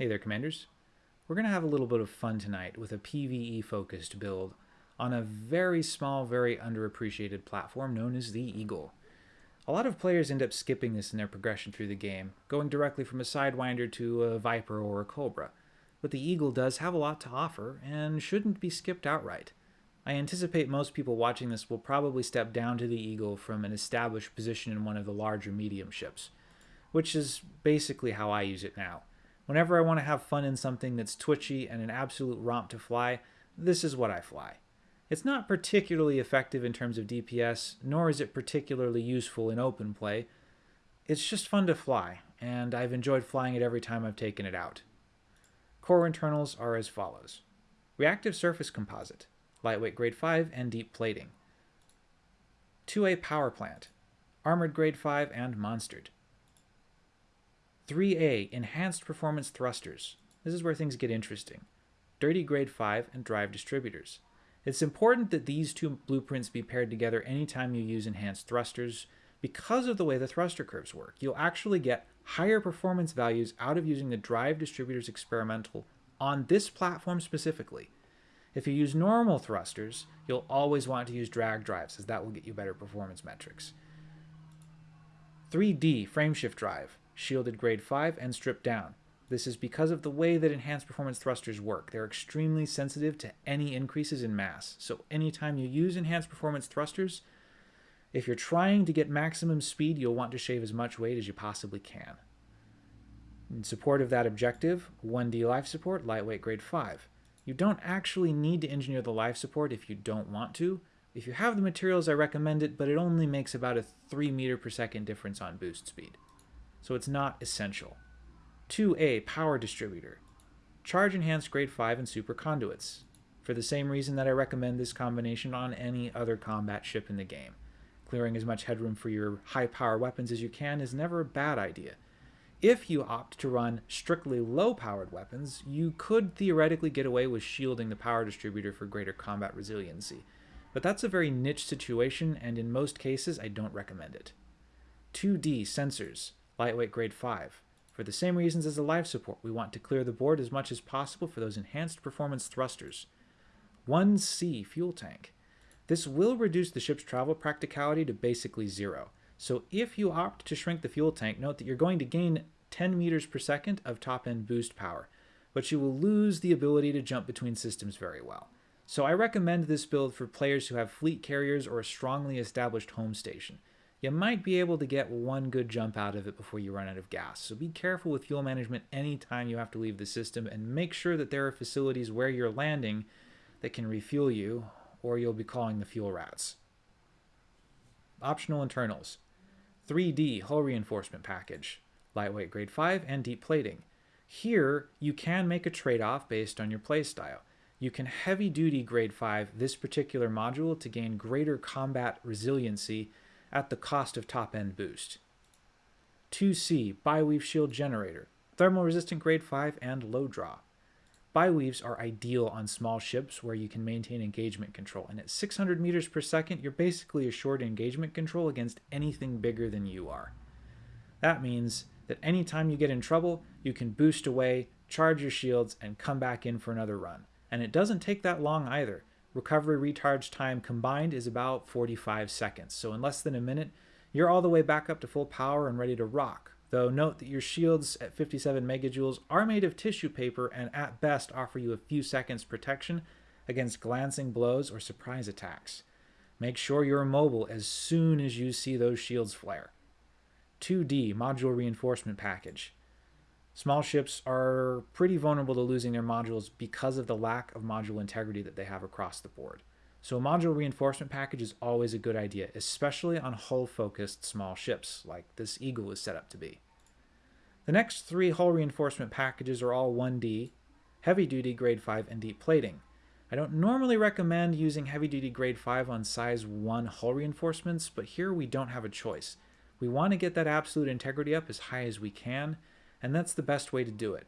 Hey there, Commanders. We're going to have a little bit of fun tonight with a PvE-focused build on a very small, very underappreciated platform known as the Eagle. A lot of players end up skipping this in their progression through the game, going directly from a Sidewinder to a Viper or a Cobra. But the Eagle does have a lot to offer and shouldn't be skipped outright. I anticipate most people watching this will probably step down to the Eagle from an established position in one of the larger medium ships, which is basically how I use it now. Whenever I want to have fun in something that's twitchy and an absolute romp to fly, this is what I fly. It's not particularly effective in terms of DPS, nor is it particularly useful in open play. It's just fun to fly, and I've enjoyed flying it every time I've taken it out. Core internals are as follows. Reactive Surface Composite, Lightweight Grade 5 and Deep Plating. 2A Power Plant, Armored Grade 5 and Monstered. 3A, Enhanced Performance Thrusters. This is where things get interesting. Dirty Grade 5 and Drive Distributors. It's important that these two blueprints be paired together anytime you use enhanced thrusters because of the way the thruster curves work. You'll actually get higher performance values out of using the Drive Distributors experimental on this platform specifically. If you use normal thrusters, you'll always want to use drag drives as that will get you better performance metrics. 3D Frameshift Drive shielded grade 5, and stripped down. This is because of the way that enhanced performance thrusters work. They're extremely sensitive to any increases in mass. So anytime you use enhanced performance thrusters, if you're trying to get maximum speed, you'll want to shave as much weight as you possibly can. In support of that objective, 1D life support, lightweight grade 5. You don't actually need to engineer the life support if you don't want to. If you have the materials, I recommend it, but it only makes about a 3 meter per second difference on boost speed so it's not essential. 2A Power Distributor. Charge Enhanced Grade 5 and Super Conduits, for the same reason that I recommend this combination on any other combat ship in the game. Clearing as much headroom for your high power weapons as you can is never a bad idea. If you opt to run strictly low powered weapons, you could theoretically get away with shielding the power distributor for greater combat resiliency. But that's a very niche situation, and in most cases, I don't recommend it. 2D Sensors lightweight grade 5. For the same reasons as the life support, we want to clear the board as much as possible for those enhanced performance thrusters. 1C fuel tank. This will reduce the ship's travel practicality to basically zero. So if you opt to shrink the fuel tank, note that you're going to gain 10 meters per second of top-end boost power, but you will lose the ability to jump between systems very well. So I recommend this build for players who have fleet carriers or a strongly established home station you might be able to get one good jump out of it before you run out of gas. So be careful with fuel management anytime you have to leave the system and make sure that there are facilities where you're landing that can refuel you or you'll be calling the fuel rats. Optional internals. 3D hull reinforcement package, lightweight grade 5 and deep plating. Here, you can make a trade-off based on your playstyle. You can heavy duty grade 5 this particular module to gain greater combat resiliency at the cost of top-end boost. 2C, Biweave Shield Generator, thermal resistant grade 5 and low draw. Biweaves are ideal on small ships where you can maintain engagement control, and at 600 meters per second, you're basically assured engagement control against anything bigger than you are. That means that anytime you get in trouble, you can boost away, charge your shields, and come back in for another run. And it doesn't take that long either recovery recharge time combined is about 45 seconds. So in less than a minute, you're all the way back up to full power and ready to rock. Though note that your shields at 57 megajoules are made of tissue paper and at best offer you a few seconds protection against glancing blows or surprise attacks. Make sure you're immobile as soon as you see those shields flare. 2D Module Reinforcement Package. Small ships are pretty vulnerable to losing their modules because of the lack of module integrity that they have across the board. So a module reinforcement package is always a good idea, especially on hull-focused small ships, like this Eagle is set up to be. The next three hull reinforcement packages are all 1D, heavy-duty grade 5, and deep plating. I don't normally recommend using heavy-duty grade 5 on size 1 hull reinforcements, but here we don't have a choice. We want to get that absolute integrity up as high as we can, and that's the best way to do it.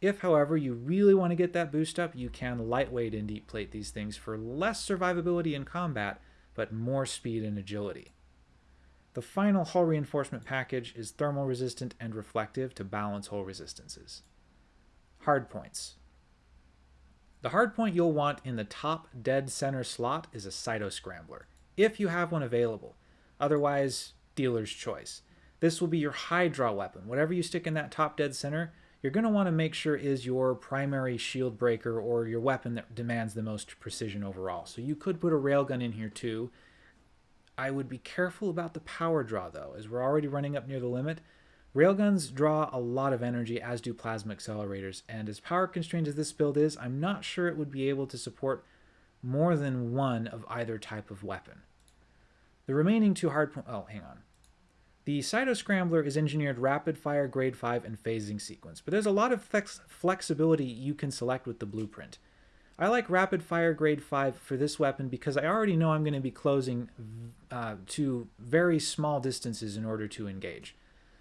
If, however, you really want to get that boost up, you can lightweight and deep plate these things for less survivability in combat, but more speed and agility. The final hull reinforcement package is thermal resistant and reflective to balance hull resistances. Hardpoints. The hardpoint you'll want in the top dead center slot is a Cyto Scrambler, if you have one available. Otherwise, dealer's choice. This will be your high draw weapon. Whatever you stick in that top dead center, you're going to want to make sure is your primary shield breaker or your weapon that demands the most precision overall. So you could put a railgun in here too. I would be careful about the power draw though, as we're already running up near the limit. Railguns draw a lot of energy, as do plasma accelerators, and as power constrained as this build is, I'm not sure it would be able to support more than one of either type of weapon. The remaining two hardpoint... Oh, hang on. The Cytoscrambler is engineered rapid fire grade 5 and phasing sequence, but there's a lot of flex flexibility you can select with the blueprint. I like rapid fire grade 5 for this weapon because I already know I'm going to be closing uh, to very small distances in order to engage.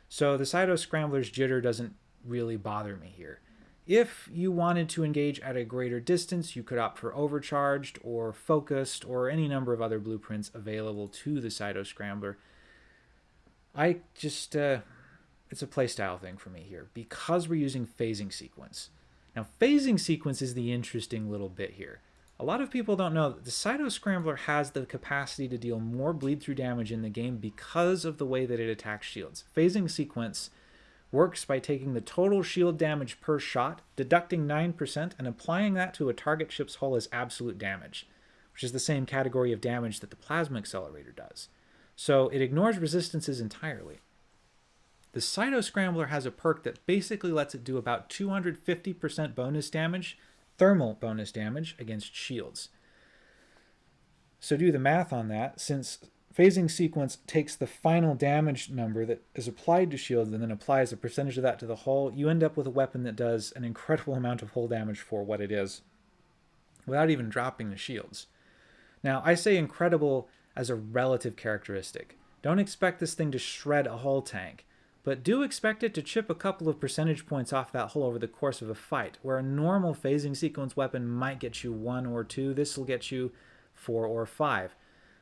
So the Cytoscrambler's jitter doesn't really bother me here. If you wanted to engage at a greater distance, you could opt for overcharged or focused or any number of other blueprints available to the Cytoscrambler. Scrambler. I just, uh, it's a playstyle thing for me here because we're using phasing sequence. Now, phasing sequence is the interesting little bit here. A lot of people don't know that the Cyto Scrambler has the capacity to deal more bleed through damage in the game because of the way that it attacks shields. Phasing sequence works by taking the total shield damage per shot, deducting 9%, and applying that to a target ship's hull as absolute damage, which is the same category of damage that the plasma accelerator does. So it ignores resistances entirely. The Cyto Scrambler has a perk that basically lets it do about 250% bonus damage thermal bonus damage against shields. So do the math on that. Since phasing sequence takes the final damage number that is applied to shields and then applies a percentage of that to the hull, you end up with a weapon that does an incredible amount of hull damage for what it is without even dropping the shields. Now, I say incredible as a relative characteristic. Don't expect this thing to shred a hull tank but do expect it to chip a couple of percentage points off that hull over the course of a fight. Where a normal phasing sequence weapon might get you one or two, this will get you four or five.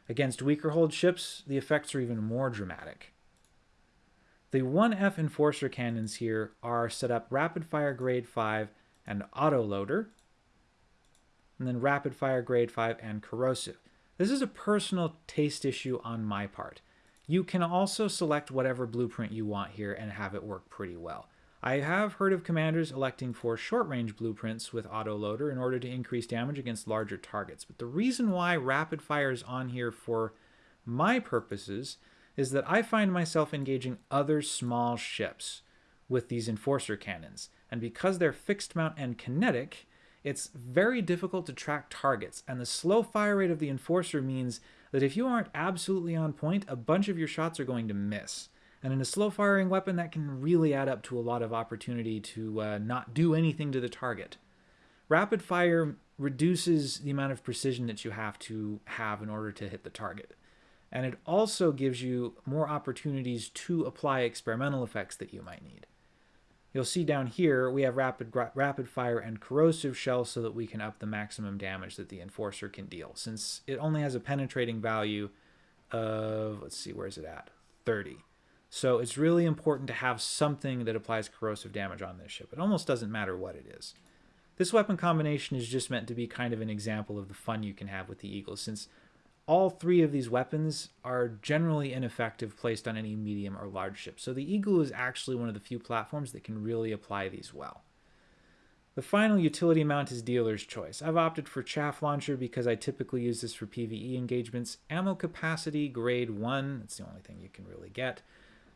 Against weaker hulled ships, the effects are even more dramatic. The 1F Enforcer cannons here are set up rapid fire grade 5 and auto loader, and then rapid fire grade 5 and corrosive. This is a personal taste issue on my part. You can also select whatever blueprint you want here and have it work pretty well. I have heard of commanders electing for short-range blueprints with autoloader in order to increase damage against larger targets, but the reason why rapid fire is on here for my purposes is that I find myself engaging other small ships with these enforcer cannons, and because they're fixed mount and kinetic, it's very difficult to track targets, and the slow fire rate of the enforcer means that if you aren't absolutely on point, a bunch of your shots are going to miss. And in a slow firing weapon, that can really add up to a lot of opportunity to uh, not do anything to the target. Rapid fire reduces the amount of precision that you have to have in order to hit the target. And it also gives you more opportunities to apply experimental effects that you might need. You'll see down here we have rapid, rapid fire and corrosive shell so that we can up the maximum damage that the Enforcer can deal. Since it only has a penetrating value of, let's see, where is it at? 30. So it's really important to have something that applies corrosive damage on this ship. It almost doesn't matter what it is. This weapon combination is just meant to be kind of an example of the fun you can have with the Eagle, since all three of these weapons are generally ineffective placed on any medium or large ship, so the Eagle is actually one of the few platforms that can really apply these well. The final utility mount is dealer's choice. I've opted for Chaff Launcher because I typically use this for PvE engagements. Ammo capacity, grade 1, that's the only thing you can really get,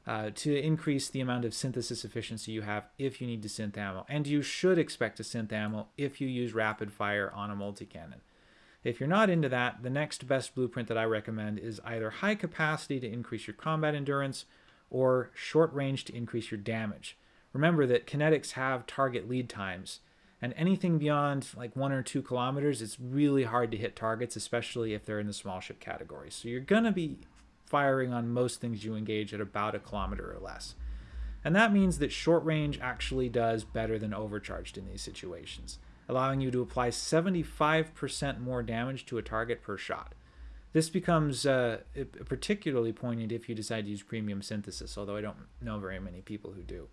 uh, to increase the amount of synthesis efficiency you have if you need to synth ammo. And you should expect to synth ammo if you use rapid fire on a multi-cannon. If you're not into that, the next best blueprint that I recommend is either high capacity to increase your combat endurance or short range to increase your damage. Remember that kinetics have target lead times, and anything beyond like one or two kilometers, it's really hard to hit targets, especially if they're in the small ship category. So you're going to be firing on most things you engage at about a kilometer or less. And that means that short range actually does better than overcharged in these situations allowing you to apply 75% more damage to a target per shot. This becomes uh, particularly poignant if you decide to use premium synthesis, although I don't know very many people who do.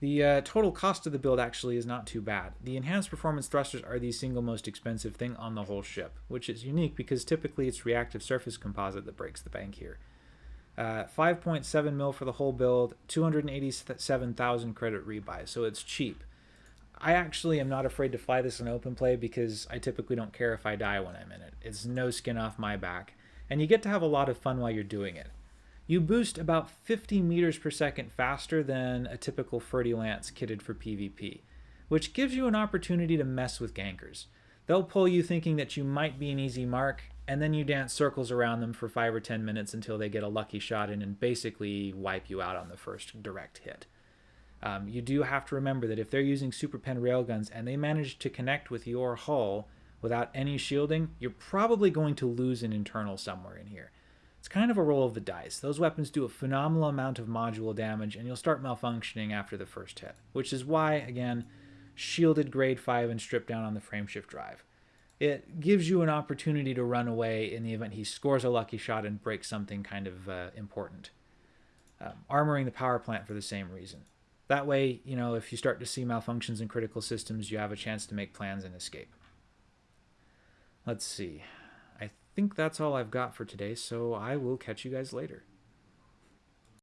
The uh, total cost of the build actually is not too bad. The enhanced performance thrusters are the single most expensive thing on the whole ship, which is unique because typically it's reactive surface composite that breaks the bank here. Uh, 5.7 mil for the whole build, 287,000 credit rebuy, so it's cheap. I actually am not afraid to fly this in open play because I typically don't care if I die when I'm in it. It's no skin off my back, and you get to have a lot of fun while you're doing it. You boost about 50 meters per second faster than a typical Fer-de-Lance kitted for PvP, which gives you an opportunity to mess with gankers. They'll pull you thinking that you might be an easy mark, and then you dance circles around them for 5 or 10 minutes until they get a lucky shot in and basically wipe you out on the first direct hit. Um, you do have to remember that if they're using super pen railguns and they manage to connect with your hull without any shielding, you're probably going to lose an internal somewhere in here. It's kind of a roll of the dice. Those weapons do a phenomenal amount of module damage, and you'll start malfunctioning after the first hit, which is why, again, shielded grade 5 and stripped down on the frameshift drive. It gives you an opportunity to run away in the event he scores a lucky shot and breaks something kind of uh, important. Um, armoring the power plant for the same reason. That way, you know, if you start to see malfunctions in critical systems, you have a chance to make plans and escape. Let's see I think that's all I've got for today, so I will catch you guys later.